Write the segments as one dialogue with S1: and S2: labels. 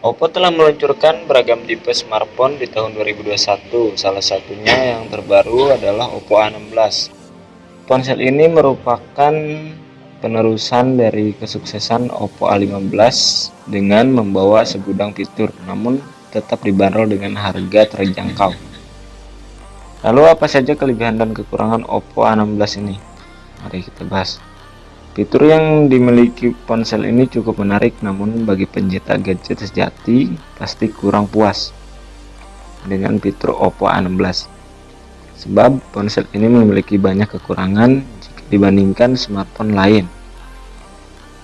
S1: Oppo telah meluncurkan beragam tipe smartphone di tahun 2021. Salah satunya yang terbaru adalah Oppo A16. Ponsel ini merupakan penerusan dari kesuksesan Oppo A15 dengan membawa segudang fitur, namun tetap dibanderol dengan harga terjangkau. Lalu apa saja kelebihan dan kekurangan Oppo A16 ini? Mari kita bahas. Fitur yang dimiliki ponsel ini cukup menarik namun bagi pencinta gadget sejati pasti kurang puas dengan fitur Oppo A16 sebab ponsel ini memiliki banyak kekurangan jika dibandingkan smartphone lain.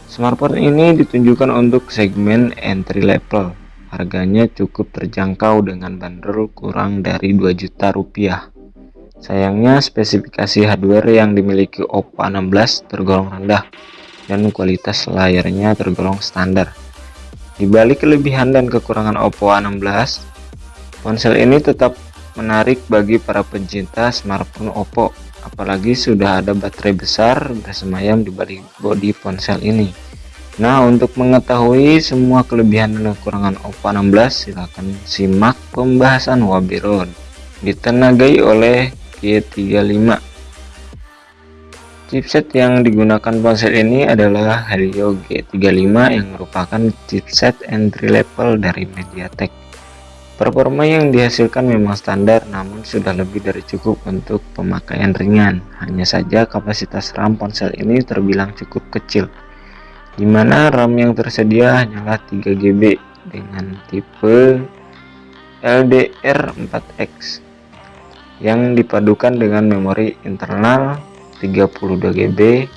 S1: Smartphone ini ditunjukkan untuk segmen entry level. Harganya cukup terjangkau dengan bandrol kurang dari 2 juta rupiah Sayangnya spesifikasi hardware yang dimiliki Oppo A16 tergolong rendah dan kualitas layarnya tergolong standar. Di balik kelebihan dan kekurangan Oppo A16, ponsel ini tetap menarik bagi para pencinta smartphone Oppo, apalagi sudah ada baterai besar bersemayam di balik bodi ponsel ini. Nah, untuk mengetahui semua kelebihan dan kekurangan Oppo A16, silahkan simak pembahasan Wabirod ditenagai oleh G35 chipset yang digunakan ponsel ini adalah Helio G35 yang merupakan chipset entry level dari MediaTek. Performa yang dihasilkan memang standar namun sudah lebih dari cukup untuk pemakaian ringan. Hanya saja kapasitas RAM ponsel ini terbilang cukup kecil di mana RAM yang tersedia hanyalah 3GB dengan tipe LDR4X yang dipadukan dengan memori internal 32GB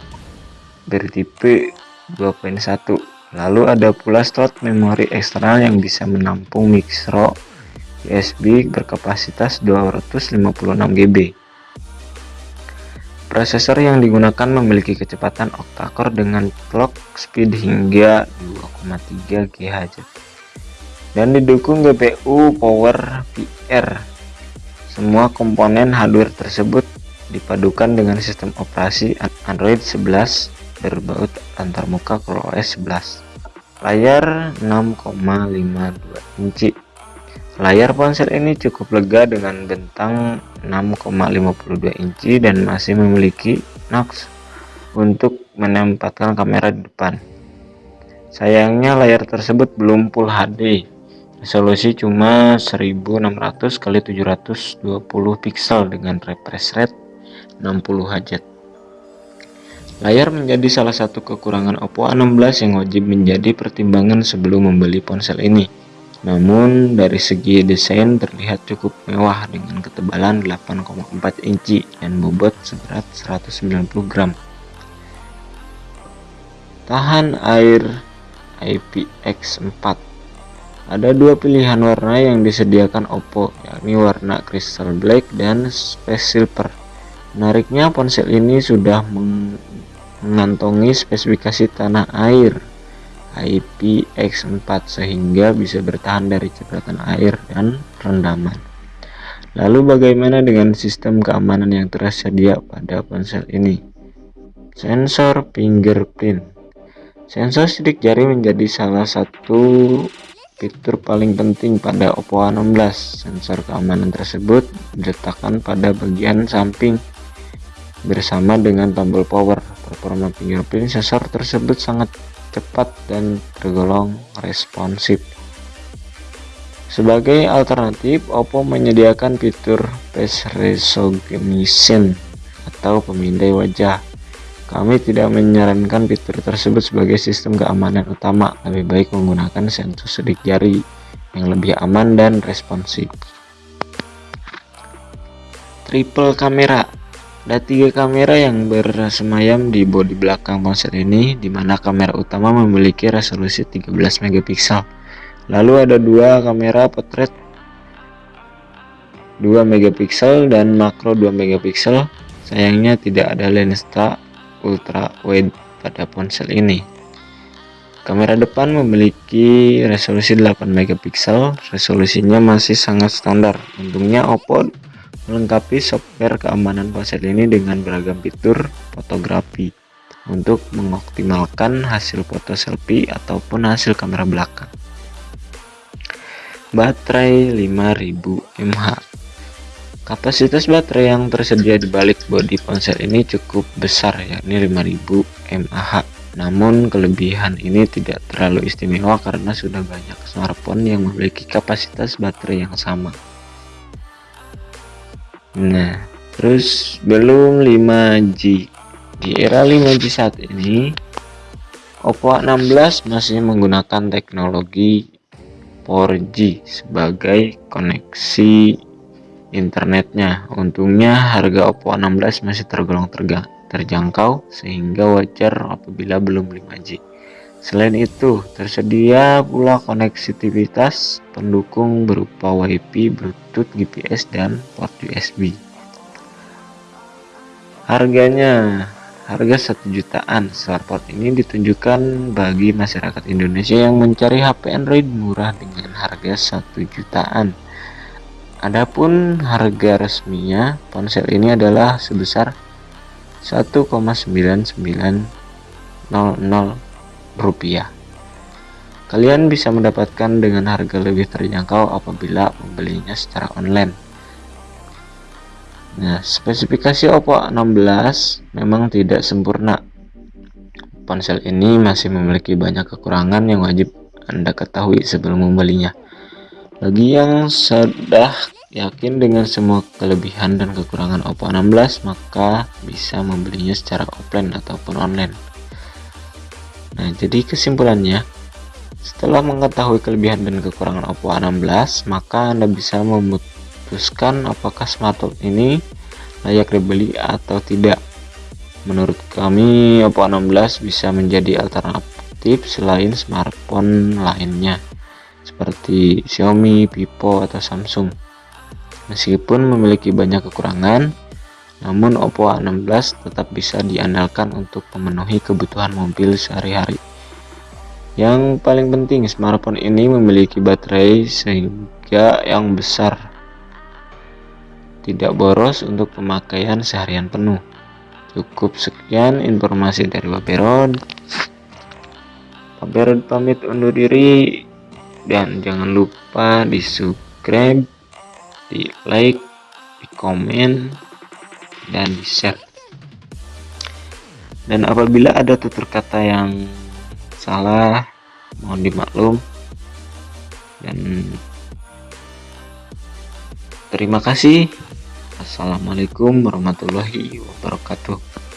S1: bertipe 2.1 lalu ada pula slot memori eksternal yang bisa menampung micro USB berkapasitas 256GB prosesor yang digunakan memiliki kecepatan octa-core dengan clock speed hingga 2,3 GHz dan didukung GPU Power VR semua komponen hardware tersebut dipadukan dengan sistem operasi Android 11 berbaut antarmuka ColorOS 11. Layar 6,52 inci. Layar ponsel ini cukup lega dengan bentang 6,52 inci dan masih memiliki notch untuk menempatkan kamera di depan. Sayangnya layar tersebut belum Full HD resolusi cuma 1600 x 720 pixel dengan refresh rate 60 Hz layar menjadi salah satu kekurangan Oppo A16 yang wajib menjadi pertimbangan sebelum membeli ponsel ini. Namun dari segi desain terlihat cukup mewah dengan ketebalan 8,4 inci dan bobot seberat 190 gram. Tahan air IPX4 ada dua pilihan warna yang disediakan Oppo, yakni warna Crystal Black dan Space Silver. Menariknya ponsel ini sudah mengantongi spesifikasi tanah air IPX4 sehingga bisa bertahan dari cipratan air dan rendaman. Lalu bagaimana dengan sistem keamanan yang tersedia pada ponsel ini? Sensor fingerprint. Sensor sidik jari menjadi salah satu Fitur paling penting pada Oppo A16, sensor keamanan tersebut diletakkan pada bagian samping bersama dengan tombol power. Performa fingerprint sensor tersebut sangat cepat dan tergolong responsif. Sebagai alternatif, Oppo menyediakan fitur face recognition atau pemindai wajah kami tidak menyarankan fitur tersebut sebagai sistem keamanan utama, lebih baik menggunakan sensor sidik jari yang lebih aman dan responsif. Triple kamera ada tiga kamera yang bersemayam di bodi belakang ponsel ini, di mana kamera utama memiliki resolusi 13 megapiksel. Lalu ada dua kamera potret 2 megapiksel dan makro 2 megapiksel. Sayangnya tidak ada lensa ultra wide pada ponsel ini. Kamera depan memiliki resolusi 8 megapiksel, resolusinya masih sangat standar. Untungnya Oppo melengkapi software keamanan ponsel ini dengan beragam fitur fotografi untuk mengoptimalkan hasil foto selfie ataupun hasil kamera belakang. baterai 5000 mAh kapasitas baterai yang tersedia di balik bodi ponsel ini cukup besar yakni 5000 mAh. Namun kelebihan ini tidak terlalu istimewa karena sudah banyak smartphone yang memiliki kapasitas baterai yang sama. Nah terus belum 5G di era 5G saat ini Oppo A16 masih menggunakan teknologi 4G sebagai koneksi internetnya. Untungnya harga Oppo A16 masih tergolong terjangkau sehingga wajar apabila belum 5G. Selain itu, tersedia pula koneksivitas pendukung berupa WiFi, Bluetooth, GPS, dan port USB. Harganya Harga satu jutaan smartphone ini ditunjukkan bagi masyarakat Indonesia yang mencari HP Android murah dengan harga satu jutaan. Adapun harga resminya ponsel ini adalah sebesar 1,9900 rupiah. Kalian bisa mendapatkan dengan harga lebih terjangkau apabila membelinya secara online. Nah, spesifikasi Oppo A16 memang tidak sempurna. Ponsel ini masih memiliki banyak kekurangan yang wajib Anda ketahui sebelum membelinya. Bagi yang sudah yakin dengan semua kelebihan dan kekurangan Oppo A16, maka bisa membelinya secara offline ataupun online. Nah, jadi kesimpulannya, setelah mengetahui kelebihan dan kekurangan Oppo A16, maka Anda bisa memutuskan memutuskan apakah smartphone ini layak dibeli atau tidak. Menurut kami, Oppo A16 bisa menjadi alternatif selain smartphone lainnya seperti Xiaomi, Vivo, atau Samsung. Meskipun memiliki banyak kekurangan, namun Oppo A16 tetap bisa diandalkan untuk memenuhi kebutuhan mobil sehari-hari. Yang paling penting, smartphone ini memiliki baterai sehingga yang besar tidak boros untuk pemakaian seharian penuh. Cukup sekian informasi dari Waperod. Waperod pamit undur diri dan jangan lupa di subscribe, di like, di komen, dan di share. Dan apabila ada tutur kata yang salah, mohon dimaklum. Dan terima kasih. Assalamualaikum warahmatullahi wabarakatuh